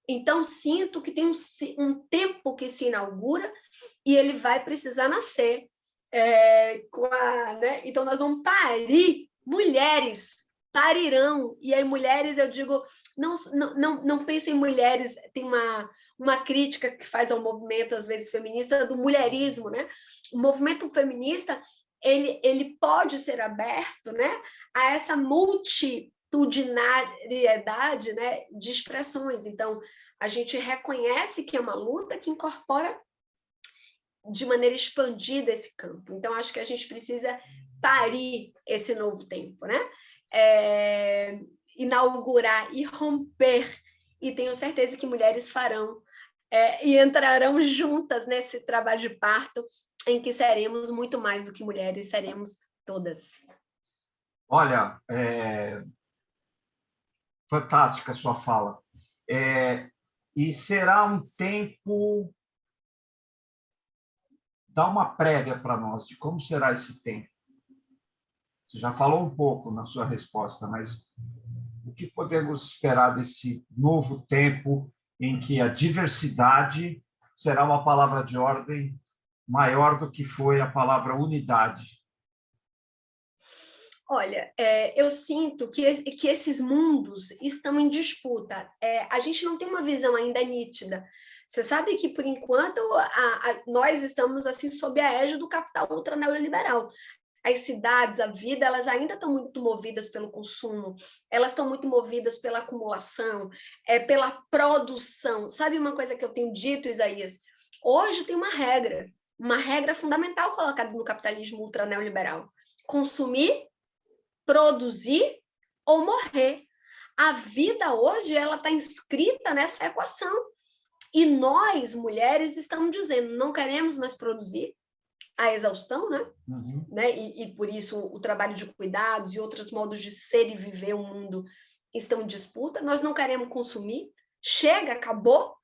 Então, sinto que tem um, um tempo que se inaugura e ele vai precisar nascer. É, a, né? Então, nós vamos parir mulheres, parirão. E aí, mulheres, eu digo, não, não, não, pensem em mulheres, tem uma, uma crítica que faz ao movimento, às vezes, feminista, do mulherismo, né? O movimento feminista, ele, ele pode ser aberto né, a essa multi multitudinariedade né, de expressões. Então, a gente reconhece que é uma luta que incorpora de maneira expandida esse campo. Então, acho que a gente precisa parir esse novo tempo, né? É, inaugurar e romper, e tenho certeza que mulheres farão é, e entrarão juntas nesse trabalho de parto, em que seremos muito mais do que mulheres, seremos todas. Olha, é, fantástica a sua fala. É, e será um tempo... Dá uma prévia para nós de como será esse tempo. Você já falou um pouco na sua resposta, mas o que podemos esperar desse novo tempo em que a diversidade será uma palavra de ordem maior do que foi a palavra unidade Olha, é, eu sinto que, que esses mundos estão em disputa. É, a gente não tem uma visão ainda nítida. Você sabe que, por enquanto, a, a, nós estamos assim sob a égide do capital ultra neoliberal. As cidades, a vida, elas ainda estão muito movidas pelo consumo, elas estão muito movidas pela acumulação, é, pela produção. Sabe uma coisa que eu tenho dito, Isaías? Hoje tem uma regra, uma regra fundamental colocada no capitalismo ultra neoliberal. Consumir produzir ou morrer. A vida hoje ela está inscrita nessa equação. E nós, mulheres, estamos dizendo, não queremos mais produzir a exaustão, né? Uhum. né? E, e, por isso o trabalho de cuidados e outros modos de ser e viver o mundo estão em disputa. Nós não queremos consumir, chega, acabou.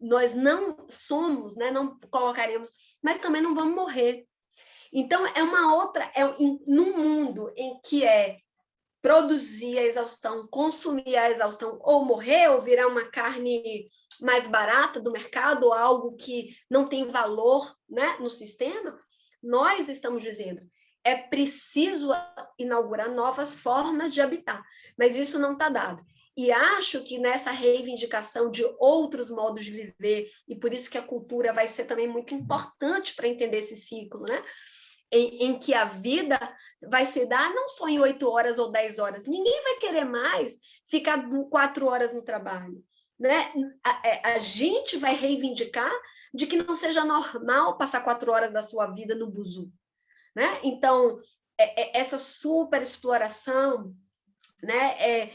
Nós não somos, né? não colocaremos, mas também não vamos morrer. Então, é uma outra, é num mundo em que é produzir a exaustão, consumir a exaustão, ou morrer, ou virar uma carne mais barata do mercado, ou algo que não tem valor né, no sistema, Nós estamos dizendo, é preciso inaugurar novas formas de habitar, mas isso não está dado. E acho que nessa reivindicação de outros modos de viver, e por isso que a cultura vai ser também muito importante para entender esse ciclo, né? Em, em, que a vida vai se dar não só em oito horas ou dez horas. Ninguém vai querer mais ficar quatro horas no trabalho. Né? A, é, a, gente vai reivindicar de que não seja normal passar quatro horas da sua vida no buzu. Né? Então, é, é, essa super exploração né, é,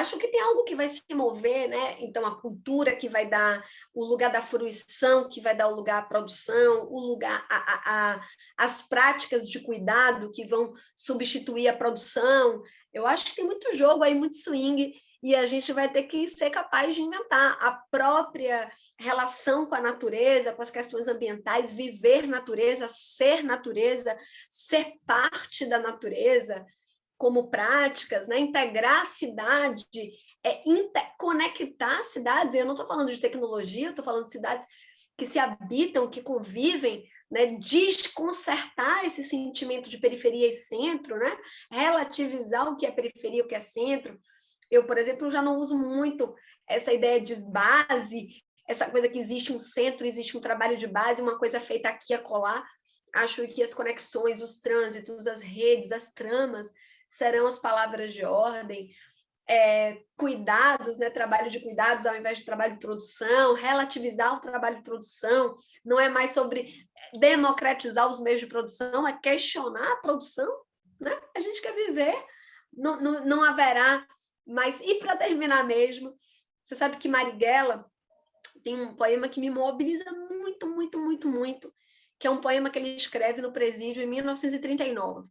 acho que tem algo que vai se mover, né? Então, a cultura que vai dar o lugar da fruição, que vai dar o lugar à produção, o lugar a, a, a, as práticas de cuidado que vão substituir a produção. Eu acho que tem muito jogo aí, muito swing, e a gente vai ter que ser capaz de inventar a própria relação com a natureza, com as questões ambientais, viver natureza, ser natureza, ser parte da natureza, como práticas, né? integrar a cidade, é, conectar cidades, eu não estou falando de tecnologia, estou falando de cidades que se habitam, que convivem, né? desconcertar esse sentimento de periferia e centro, né? relativizar o que é periferia o que é centro. Eu, por exemplo, já não uso muito essa ideia de base, essa coisa que existe um centro, existe um trabalho de base, uma coisa feita aqui a colar. Acho que as conexões, os trânsitos, as redes, as tramas, serão as palavras de ordem, é, cuidados, né, trabalho de cuidados ao invés de trabalho de produção, relativizar o trabalho de produção, não é mais sobre democratizar os meios de produção, é questionar a produção, né? A gente quer viver, não, não, não haverá mais... E para terminar mesmo, você sabe que Marighella tem um poema que me mobiliza muito, muito, muito, muito, que é um poema que ele escreve no presídio em 1939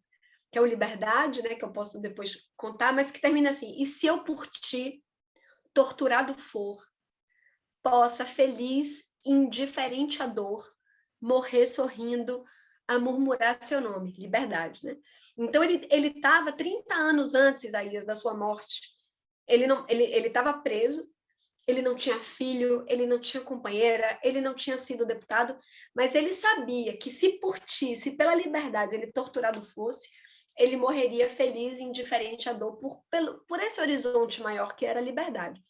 que é o Liberdade, né, que eu posso depois contar, mas que termina assim, e se eu por ti, torturado for, possa feliz, indiferente à dor, morrer sorrindo, a murmurar seu nome, liberdade, né? Então ele ele estava 30 anos antes, Isaías, da sua morte. Ele não ele ele estava preso, ele não tinha filho, ele não tinha companheira, ele não tinha sido deputado, mas ele sabia que se por ti, se pela liberdade ele torturado fosse, ele morreria feliz, indiferente à dor, por, pelo, por esse horizonte maior que era a liberdade.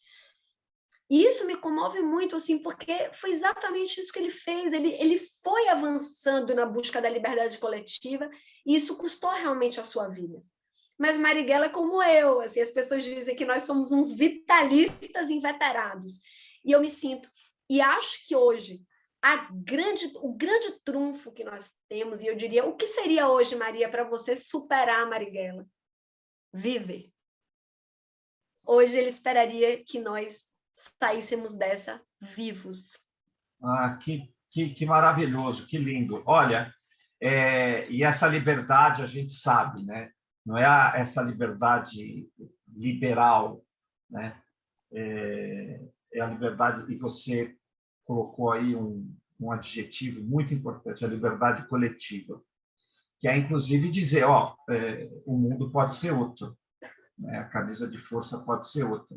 E isso me comove muito, assim, porque foi exatamente isso que ele fez. Ele, ele foi avançando na busca da liberdade coletiva e isso custou realmente a sua vida. Mas Marighella é como eu, assim, as pessoas dizem que nós somos uns vitalistas inveterados. E eu me sinto. E acho que hoje grande, o grande trunfo que nós temos, e eu diria, o que seria hoje, Maria, para você superar a Marighella? Viver. Hoje ele esperaria que nós saíssemos dessa vivos. Ah, que, que, que maravilhoso, que lindo. Olha, é, e essa liberdade a gente sabe, né? Não é a, essa liberdade liberal, né? É, é a liberdade, e você colocou aí um, um adjetivo muito importante, a liberdade coletiva, que é, inclusive, dizer, ó, é, o mundo pode ser outro, né? a camisa de força pode ser outra.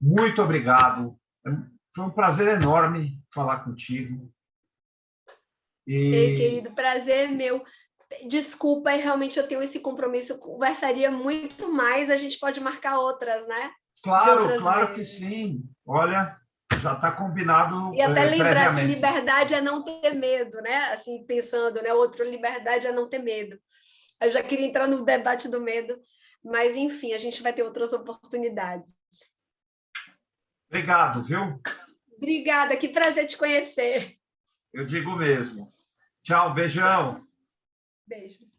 Muito obrigado, foi um prazer enorme falar contigo. E... Ei, querido, prazer é meu. Desculpa, realmente eu tenho esse compromisso, eu conversaria muito mais, a gente pode marcar outras, né? Claro, claro vezes. que sim. Olha, já está combinado. E até eh, lembrar, assim, liberdade é não ter medo, né? Assim, pensando, né? Outra liberdade é não ter medo. Eu já queria entrar no debate do medo, mas, enfim, a gente vai ter outras oportunidades. Obrigado, viu? Obrigada, que prazer te conhecer. Eu digo mesmo. Tchau, beijão. Beijo.